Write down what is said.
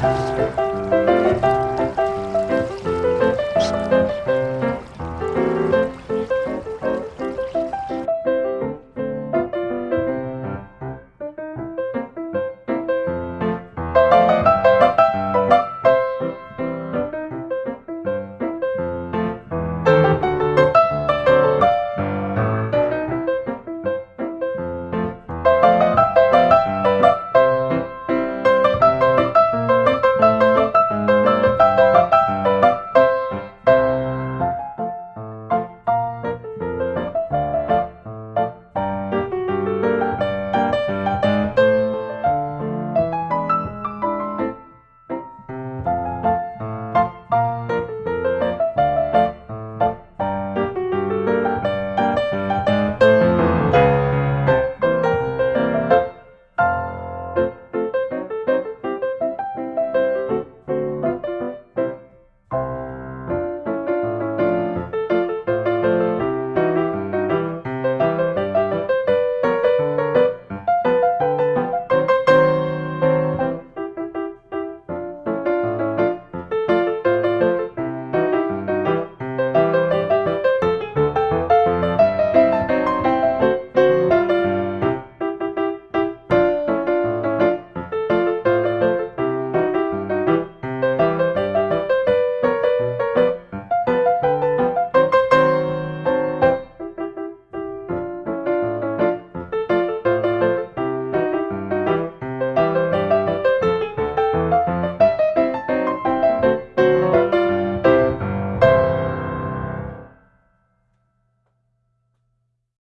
Música